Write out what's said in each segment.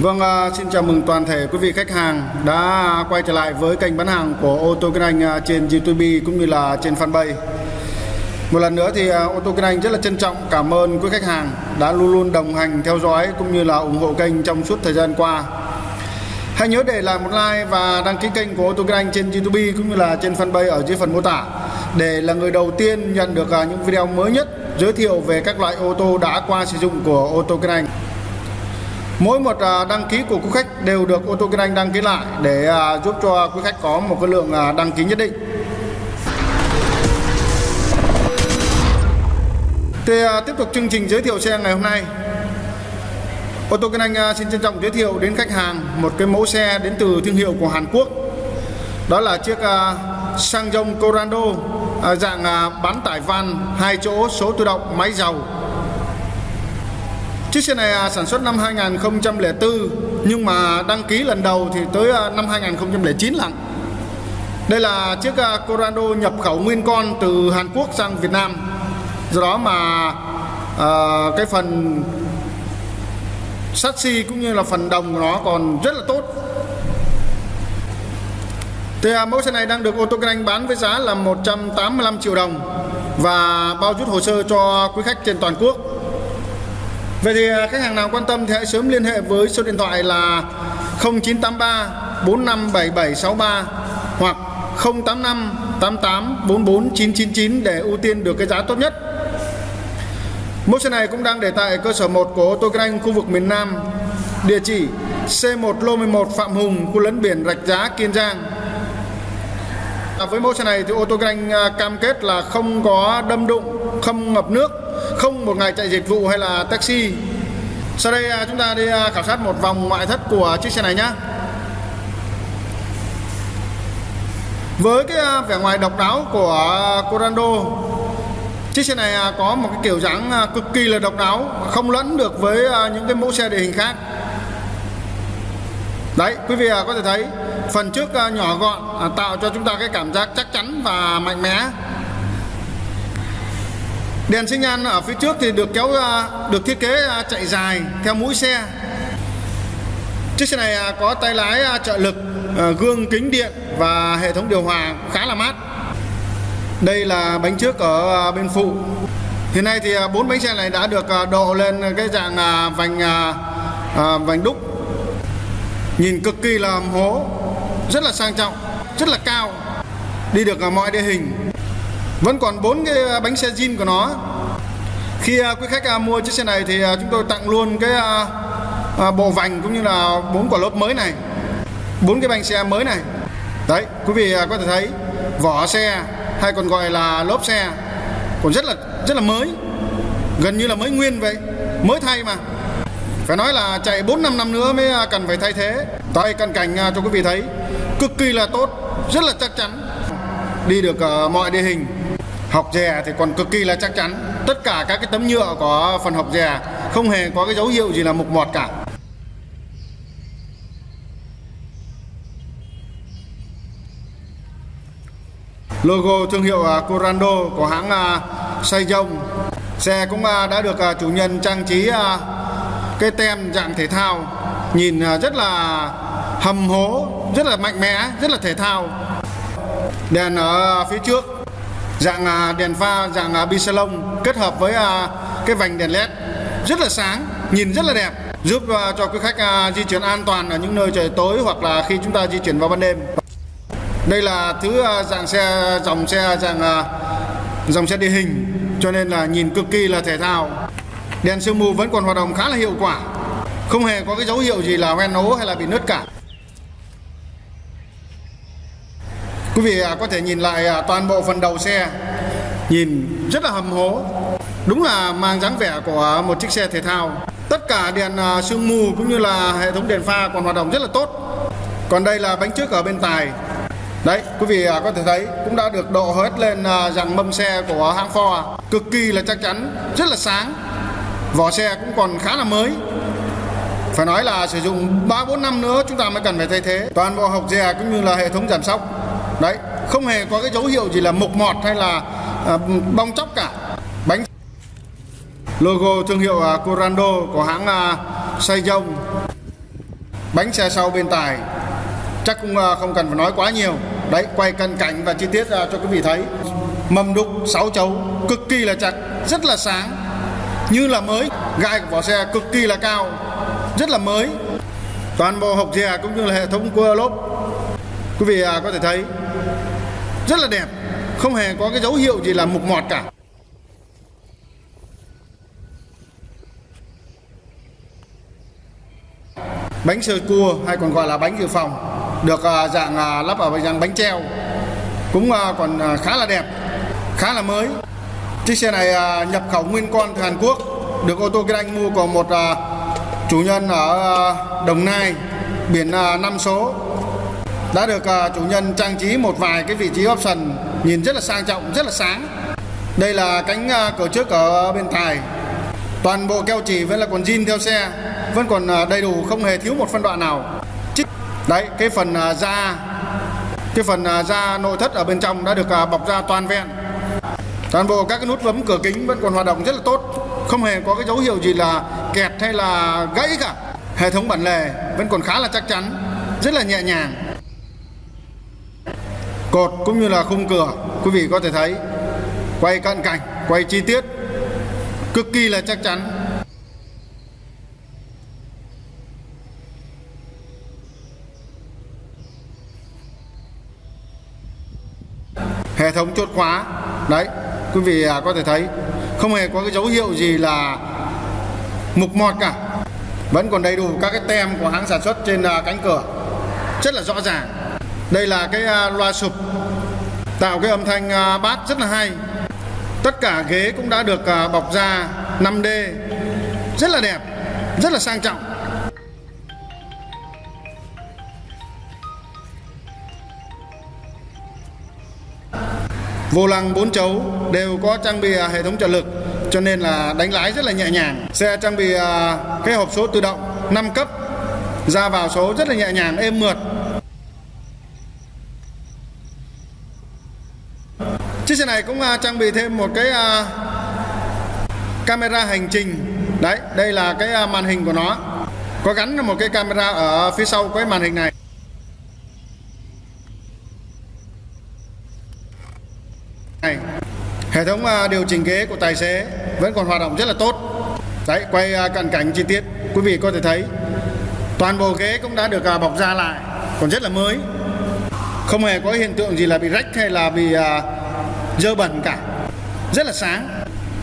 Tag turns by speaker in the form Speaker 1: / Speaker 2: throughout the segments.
Speaker 1: Vâng, à, xin chào mừng toàn thể quý vị khách hàng đã quay trở lại với kênh bán hàng của ô tô Kinh Anh à, trên YouTube cũng như là trên fanpage. Một lần nữa thì à, ô tô Kinh Anh rất là trân trọng cảm ơn quý khách hàng đã luôn luôn đồng hành theo dõi cũng như là ủng hộ kênh trong suốt thời gian qua. Hãy nhớ để lại một like và đăng ký kênh của ô tô Kinh Anh trên YouTube cũng như là trên fanpage ở dưới phần mô tả để là người đầu tiên nhận được những video mới nhất giới thiệu về các loại ô tô đã qua sử dụng của ô tô Kinh Anh. Mỗi một à, đăng ký của quý khách đều được ô tô Kinh Anh đăng ký lại để à, giúp cho quý khách có một cái lượng à, đăng ký nhất định. Thì tiếp tục chương trình giới thiệu xe ngày hôm nay. Ô tô Kinh Anh xin trân trọng giới thiệu đến khách hàng một cái mẫu xe đến từ thương hiệu của Hàn Quốc. Đó là chiếc Sang Dông Corando dạng bán tải van hai chỗ, số tự động, máy dầu Chiếc xe này à, sản xuất năm 2004 nhưng mà đăng ký lần đầu thì tới à, năm 2009 lận. Đây là chiếc à, Corando nhập khẩu nguyên con từ Hàn Quốc sang Việt Nam. Do đó mà uh, cái phần sassy cũng như là phần đồng của nó còn rất là tốt. Thì à, mẫu xe này đang được ô tô kinh anh bán với giá là 185 triệu đồng và bao rút hồ sơ cho quý khách trên toàn quốc. Vậy thì à, khách hàng nào quan tâm thì hãy sớm liên hệ với số điện thoại là 0983 457763 hoặc 085 88 44 999 để ưu tiên được cái giá tốt nhất. Mẫu xe này cũng đang để tại cơ sở 1 của ô tô kinh anh khu vực miền Nam. Địa chỉ C1 Lô 11 Phạm Hùng, khu lấn biển Rạch Giá, Kiên Giang. À, với mẫu xe này thì ô tô kinh anh à, cam kết là không có đâm đụng, không ngập nước không một ngày chạy dịch vụ hay là taxi. Sau đây à, chúng ta đi à, khảo sát một vòng ngoại thất của chiếc xe này nhé với cái à, vẻ ngoài độc đáo của Corando, chiếc xe này có một cái kiểu dáng cực kỳ là độc đáo, không lẫn được với những cái mẫu xe địa hình khác. Đấy, quý vị có thể thấy phần trước nhỏ gọn tạo cho chúng ta cái cảm giác chắc chắn và mạnh mẽ. Đèn sinh nhan ở phía trước thì được kéo à, được thiết kế à, chạy dài theo mũi xe. Chiếc xe này à, có tay lái trợ lực, gương kính điện và hệ thống điều hòa khá là mát. Đây là bánh trước ở bên phụ. Hiện nay thì bốn bánh xe này đã được độ lên cái dạng vành vành đúc. Nhìn cực kỳ là hố, rất là sang trọng, rất là cao. Đi được mọi địa hình vẫn còn bốn cái à, bánh xe zin của nó. Khi à, quý khách à, mua chiếc xe này thì chúng tôi tặng luôn cái bộ vành cũng như là bốn quả lốp mới này. Bốn cái bánh xe mới này. Đấy, quý vị có thể thấy vỏ xe hay còn gọi là lốp xe còn rất là rất là mới. Gần như là mới nguyên vậy. Mới thay mà. Phải nói là chạy 4 năm năm nữa mới cần phải thay thế. Tay cận cảnh cho quý vị thấy cực kỳ là tốt, rất là chắc chắn. Đi được mọi địa hình học dè thì còn cực kỳ là chắc chắn. Tất cả các cái tấm nhựa của phần học dè không hề có cái dấu hiệu gì là mục mọt cả. Logo thương hiệu à, Corando của hãng à, Dông xe cũng à, đã được à, chủ nhân trang trí cái tem dạng thể thao. Nhìn rất là hầm hố rất là mạnh mẽ rất là thể thao. Đèn ở phía trước dạng à, đèn pha dạng à, bisalon kết hợp với à, cái vành đèn led rất là sáng nhìn rất là đẹp giúp à, cho quý khách à, di chuyển an toàn ở những nơi trời tối hoặc là khi chúng ta di chuyển vào ban đêm. Đây là thứ à, dạng xe dòng xe dạng dòng xe địa hình cho nên là nhìn cực kỳ là thể thao. Đèn sương mù vẫn còn hoạt động khá là hiệu quả không hề có cái dấu hiệu gì là hoen ố hay là bị nứt cả. Quý vị à, có thể nhìn lại à, toàn bộ phần đầu xe. Nhìn rất là hầm hố. Đúng là mang dáng vẻ của một chiếc xe thể thao. Tất cả đèn à, sương mù cũng như là hệ thống đèn pha còn hoạt động rất là tốt. Còn đây là bánh trước ở bên tài. Đấy, quý vị có thể thấy cũng đã được độ hết lên dàn mâm xe của hãng Ford Cực kỳ là chắc chắn, rất là sáng. Vỏ xe cũng còn khá là mới. Phải nói là sử dụng 3 4 năm nữa chúng ta mới cần phải thay thế. Toàn bộ hộc dè cũng như là hệ thống giảm sóc đấy không hề có cái dấu hiệu gì là mục mọt hay là à, bong chóc cả. Bánh logo thương hiệu à, Corando của hãng à, Sejong bánh xe sau bên tài. Chắc cũng à, không cần phải nói quá nhiều. Đấy quay cận cảnh và chi tiết à, cho quý vị thấy. Mâm đúc 6 chấu cực kỳ là chặt rất là sáng. Như là mới gai của vỏ xe cực kỳ là cao rất là mới. Toàn bộ hộp dè cũng như là hệ thống cua lốp quý vị à, có thể thấy rất là đẹp không hề có cái dấu hiệu gì là mục mọt cả. Bánh sơ cua hay còn gọi là bánh dự phòng được à, dạng à, lắp ở dạng bánh treo cũng à, còn à, khá là đẹp khá là mới. Chiếc xe này à, nhập khẩu nguyên con từ Hàn Quốc được ô tô Kinh Anh mua của một à, chủ nhân ở Đồng Nai biển 5 số đã được ờ, chủ nhân trang trí một vài cái vị trí option nhìn rất là sang trọng, rất là sáng. Đây là cánh ờ, cửa trước ở bên tài. Toàn bộ keo chỉ vẫn là còn zin theo xe, vẫn còn ờ, đầy đủ, không hề thiếu một phân đoạn nào. Đấy, cái phần da. Cái phần da nội thất ở bên trong đã được bọc da toàn vẹn. Toàn bộ các cái nút bấm cửa kính vẫn còn hoạt động rất là tốt. Không hề có cái dấu hiệu gì là kẹt hay là gãy cả. Hệ thống bản lề vẫn còn khá là chắc chắn, rất là nhẹ nhàng cột cũng như là khung cửa, quý vị có thể thấy. Quay cận cảnh, quay chi tiết, cực kỳ là chắc chắn. Hệ thống chốt khóa, đấy, quý vị à, có thể thấy. Không hề có cái dấu hiệu gì là mục mọt cả. Vẫn còn đầy đủ các cái tem của hãng sản xuất trên à, cánh cửa. Rất là rõ ràng đây là cái à, loa sụp, tạo cái âm thanh à, bát rất là hay. Tất cả ghế cũng đã được à, bọc da 5D rất là đẹp, rất là sang trọng. Vô lăng 4 chấu đều có trang bị hệ thống trợ lực, cho nên là đánh lái rất là nhẹ nhàng. Xe trang bị cái hộp số tự động 5 cấp, ra vào số rất là nhẹ nhàng, êm mượt. Chiếc xe này cũng à, trang bị thêm một cái à, camera hành trình. Đấy, đây là cái à, màn hình của nó. Có gắn một cái camera ở phía sau cái màn hình này. Này, hệ thống điều chỉnh ghế của tài xế vẫn còn hoạt động rất là tốt. Đấy, quay cận cảnh chi tiết, quý vị có thể thấy. Toàn bộ ghế cũng đã được bọc ra lại, còn rất là mới. Không hề có hiện tượng gì là bị rách hay là bị dơ bẩn cả. Rất là sáng.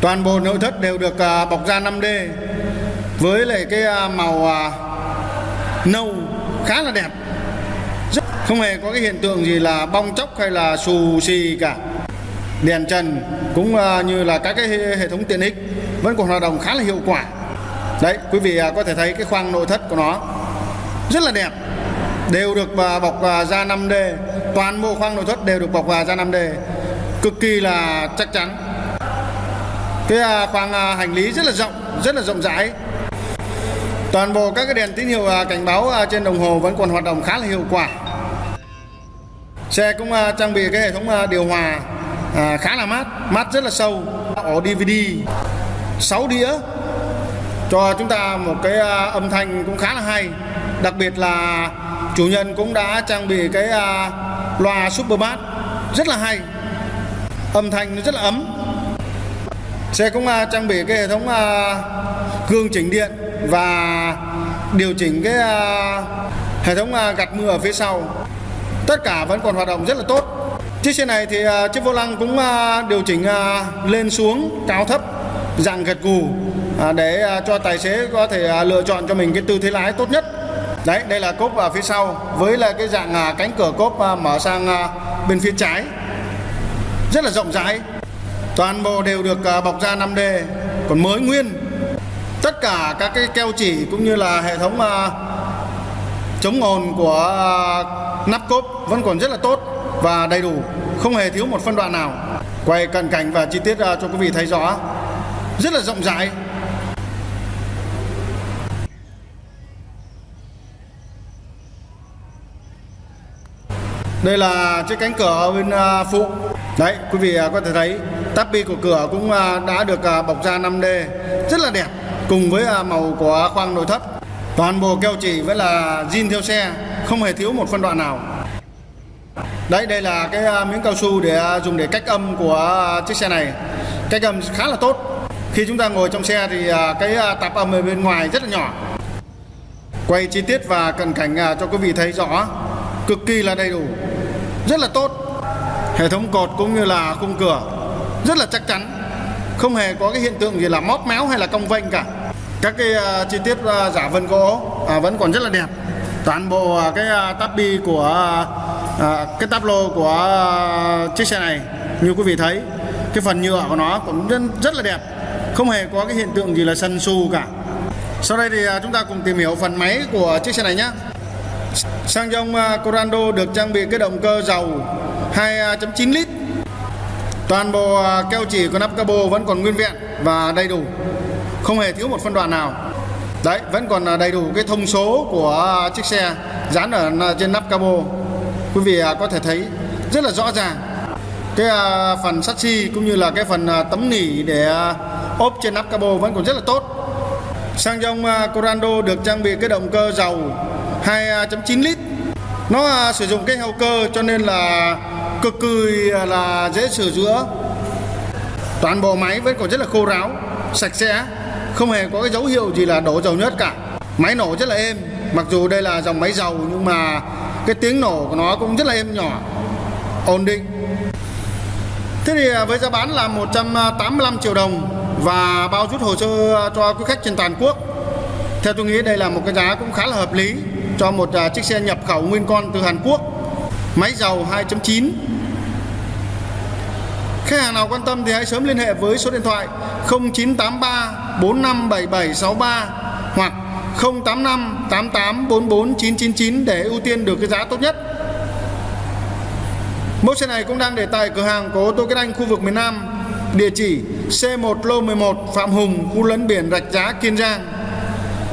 Speaker 1: Toàn bộ nội thất đều được à, bọc da 5D với lại cái à, màu à, nâu khá là đẹp. Không hề có cái hiện tượng gì là bong chóc hay là xù xì cả. Đèn trần cũng như là các cái hệ thống tiện ích vẫn còn hoạt động khá là hiệu quả. Đấy, quý vị có thể thấy cái khoang nội thất của nó rất là đẹp. Đều được bọc da 5D toàn bộ khoang nội thất đều được bọc da 5D cực kỳ là chắc chắn. Cái à, khoang à, hành lý rất là rộng, rất là rộng rãi. Toàn bộ các cái đèn tín hiệu à, cảnh báo trên đồng hồ vẫn còn hoạt động khá là hiệu quả. Xe cũng trang bị cái hệ thống điều hòa khá là mát mát rất là sâu. Ổ DVD 6 đĩa. Cho chúng ta một cái âm thanh cũng khá là hay. Đặc biệt là chủ nhân cũng đã trang bị cái loa super bass rất là hay âm thanh nó rất là ấm xe cũng uh, trang bị cái hệ thống uh, gương chỉnh điện và điều chỉnh cái uh, hệ thống uh, gạt mưa ở phía sau tất cả vẫn còn hoạt động rất là tốt Chiếc xe này thì uh, chiếc vô lăng cũng uh, điều chỉnh uh, lên xuống cao thấp dạng gật gù uh, để uh, cho tài xế có thể uh, lựa chọn cho mình cái tư thế lái tốt nhất. Đấy, đây là cốp ở phía sau với là cái dạng uh, cánh cửa cốp uh, mở sang uh, bên phía trái. Rất là rộng rãi. Toàn bộ đều được à, bọc da 5D còn mới nguyên. Tất cả các cái keo chỉ cũng như là hệ thống à, chống ồn của à, nắp cốp vẫn còn rất là tốt và đầy đủ, không hề thiếu một phân đoạn nào quay cận cảnh và chi tiết cho quý vị thấy rõ rất là rộng rãi Đây là chiếc cánh cửa bên phụ Đấy, quý vị à, có thể thấy Tappy của cửa cũng à, đã được à, bọc da 5D Rất là đẹp, Cùng với màu của khoang nội thất. Toàn bộ keo chỉ với là zin theo xe, không hề thiếu một phân đoạn nào. Đấy, đây là cái miếng cao su để dùng để cách âm của chiếc xe này. Cách âm khá là tốt. Khi chúng ta ngồi trong xe thì cái tạp âm ở bên ngoài rất là nhỏ. Quay chi tiết và cận cảnh cho quý vị thấy rõ, cực kỳ là đầy đủ, rất là tốt hệ thống cột cũng như là khung cửa rất là chắc chắn. Không hề có cái hiện tượng gì là móp méo hay là cong vênh cả. Các cái uh, chi tiết uh, giả vân gỗ uh, vẫn còn rất là đẹp. Toàn bộ uh, cái uh, táp bi của uh, cái táp lô của uh, chiếc xe này như quý vị thấy cái phần nhựa của nó cũng rất, rất là đẹp. Không hề có cái hiện tượng gì là sân su cả. Sau đây thì uh, chúng ta cùng tìm hiểu phần máy của chiếc xe này nhé Sang dòng Corando được trang bị cái động cơ dầu 2.9 à, lít. Toàn bộ à, keo chỉ của nắp cabo vẫn còn nguyên vẹn và đầy đủ. Không hề thiếu một phân đoạn nào. Đấy, vẫn còn à, đầy đủ cái thông số của chiếc xe dán ở trên nắp cabo Quý vị có thể thấy rất là rõ ràng Cái phần sắt xi cũng như là cái phần tấm nỉ để ốp trên nắp cabo vẫn còn rất là tốt. Sang dòng Corando được trang bị cái động cơ dầu 2.9 lít nó à, sử dụng cái hậu cơ cho nên là cực kỳ à, là dễ sửa chữa. Toàn bộ máy vẫn còn rất là khô ráo sạch sẽ không hề có cái dấu hiệu gì là đổ dầu nhớt cả. Máy nổ rất là êm mặc dù đây là dòng máy dầu nhưng mà cái tiếng nổ của nó cũng rất là êm nhỏ ổn định. Thế thì à, với giá bán là 185 triệu đồng và bao rút hồ sơ à, cho quý khách trên toàn quốc. Theo tôi nghĩ đây là một cái giá cũng khá là hợp lý cho một à, chiếc xe nhập khẩu nguyên con từ Hàn Quốc máy dầu 2.9 Khách hàng nào quan tâm thì hãy sớm liên hệ với số điện thoại 0983 457763 hoặc 085 88 44 999 để ưu tiên được cái giá tốt nhất. Mẫu xe này cũng đang để tại cửa hàng của ô tô Kết Anh khu vực miền Nam, địa chỉ C1 lô 11 Phạm Hùng, khu lấn biển Rạch Giá, Kiên Giang.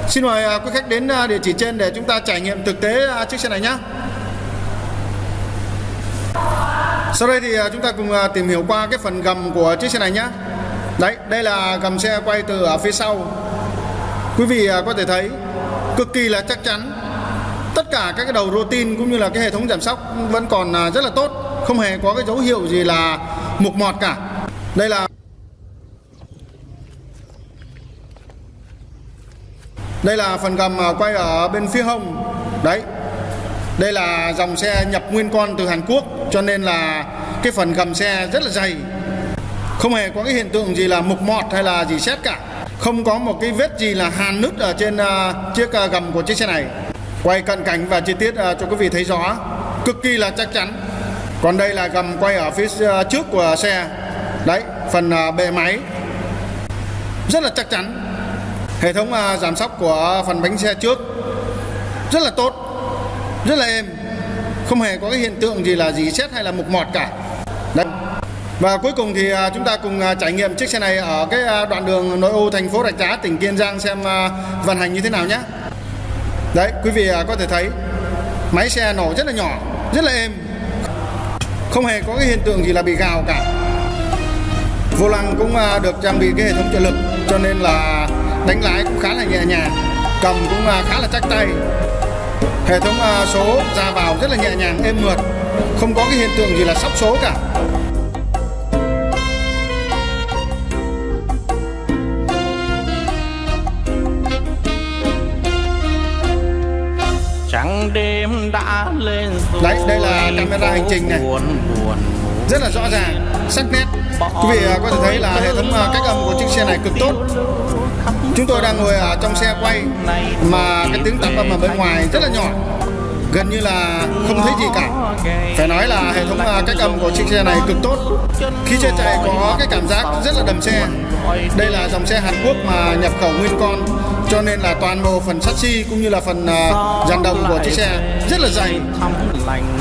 Speaker 1: Xin mời à, quý khách đến à, địa chỉ trên để chúng ta trải nghiệm thực tế à, chiếc xe này nhé. Sau đây thì chúng ta cùng tìm hiểu qua cái phần gầm của chiếc xe này nhé. Đấy, đây là gầm xe quay từ ở phía sau. Quý vị có thể thấy cực kỳ là chắc chắn. Tất cả các cái đầu rô tin cũng như là cái hệ thống giảm sóc vẫn còn rất là tốt, không hề có cái dấu hiệu gì là mục mọt cả. Đây là Đây là phần gầm quay ở bên phía hông. Đấy. Đây là dòng xe nhập nguyên con từ Hàn Quốc Cho nên là cái phần gầm xe rất là dày. Không hề có cái hiện tượng gì là mục mọt hay là gì xét cả. Không có một cái vết gì là hàn nứt ở trên uh, chiếc uh, gầm của chiếc xe này. Quay cận cảnh và chi tiết uh, cho quý vị thấy rõ. Cực kỳ là chắc chắn. Còn đây là gầm quay ở phía uh, trước của xe. Đấy phần uh, bề máy. Rất là chắc chắn hệ thống à, giảm sóc của phần bánh xe trước rất là tốt, rất là êm, không hề có cái hiện tượng gì là gì xét hay là mục mọt cả. Đấy. và cuối cùng thì à, chúng ta cùng à, trải nghiệm chiếc xe này ở cái đoạn đường nội ô thành phố Rạch Giá, tỉnh Kiên Giang xem vận hành như thế nào nhé. Đấy, quý vị có thể thấy máy xe nổ rất là nhỏ, rất là êm, không hề có cái hiện tượng gì là bị gào cả. Vô lăng cũng được trang bị cái hệ thống trợ lực, cho nên là đánh lái cũng khá là nhẹ nhàng cầm cũng à, khá là chắc tay. Hệ thống à, số ra vào rất là nhẹ nhàng êm mượt không có cái hiện tượng gì là sắp số cả.
Speaker 2: Trắng đêm đã lên rồi
Speaker 1: đấy đây là camera hành trình này. rất là rõ ràng sắc nét. Quý vị à, có thể thấy là hệ thống cách âm của chiếc xe này cực tốt Chúng tôi đang ngồi ở trong xe quay mà cái tiếng tạp âm ở bên ngoài rất là nhỏ. Gần như là không thấy gì cả. Phải nói là hệ thống à, cách âm của chiếc xe này cực tốt. Khi xe chạy có cái cảm giác rất là đầm xe. Đây là dòng xe Hàn Quốc mà nhập khẩu nguyên con, cho nên là toàn bộ phần sắt xi cũng như là phần à, dàn đồng của chiếc xe rất là dày.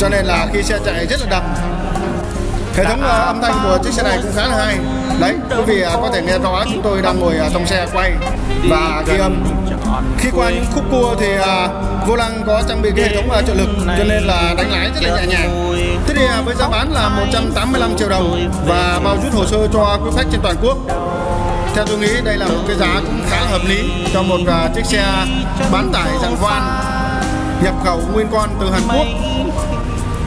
Speaker 1: Cho nên là khi xe chạy rất là đầm. Hệ thống à, âm thanh của chiếc xe này cũng khá là hay đấy, quý vị à, có thể nghe rõ chúng tôi đang ngồi à, trong xe quay. Và ghi âm à, khi qua những khúc cua thì vô lăng có trang bị cái hệ thống trợ lực, cho nên là đánh lái rất là nhẹ nhàng. Thế thì với giá bán là 185 triệu đồng và bao rút hồ sơ cho quý khách trên toàn quốc. Theo tôi nghĩ, đây là một cái giá cũng khá hợp lý cho một chiếc xe bán tải dạng van nhập khẩu nguyên con từ Hàn Quốc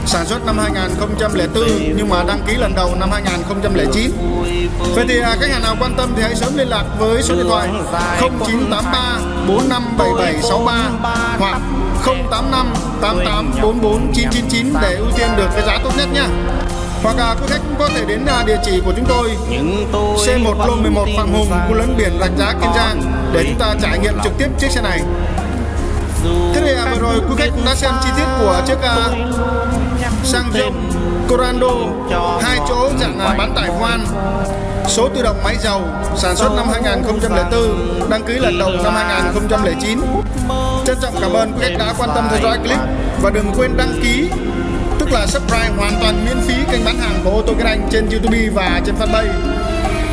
Speaker 1: sản xuất năm 2004 nhưng mà đăng ký lần đầu năm 2009. Vậy thì à, nhà nào quan tâm thì hãy sớm liên lạc với số điện thoại 0983 457763 hoặc 085 88 44 999 để ưu tiên được cái giá tốt nhất nhé Hoặc à, quý khách cũng có thể đến à, địa chỉ của chúng tôi C1 lô 11 Phạm Hùng, khu lấn biển Rạch Giá Kiên Giang để chúng ta trải nghiệm trực tiếp chiếc xe này. Thế thì à, vừa rồi quý khách cũng đã xem chi tiết của chiếc à, sang rộng Corando hai chỗ dạng à, bán tải van số tự động máy dầu sản xuất năm 2004 đăng ký lần đầu năm 2009 trân trọng cảm ơn khách đã quan tâm theo dõi clip và đừng quên đăng ký tức là subscribe hoàn toàn miễn phí kênh bán hàng của ô tô Kinh Anh trên YouTube và trên fanpage.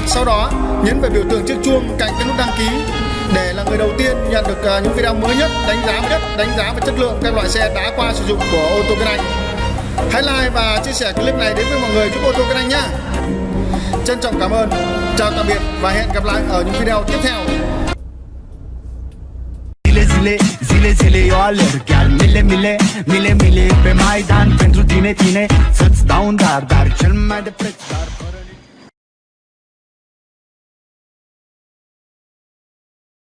Speaker 1: Sau đó nhấn vào biểu tượng chiếc chuông cạnh cái nút đăng ký để là người đầu tiên nhận được à, những video mới nhất đánh giá mới nhất đánh giá về chất lượng các loại xe đã qua sử dụng của ô tô Kinh Anh hãy like và chia sẻ clip này đến với mọi người. Giúp ô tô Kinh Anh nhé trân trọng cảm ơn. Chào tạm biệt và hẹn gặp lại ở những video tiếp theo.
Speaker 3: Zile zile, zile zile eu alerg Chiar mile mile, mile mile Pe Maidan. Pentru tine, tine Să-ți dau un dar, dar cel mai de preț Dar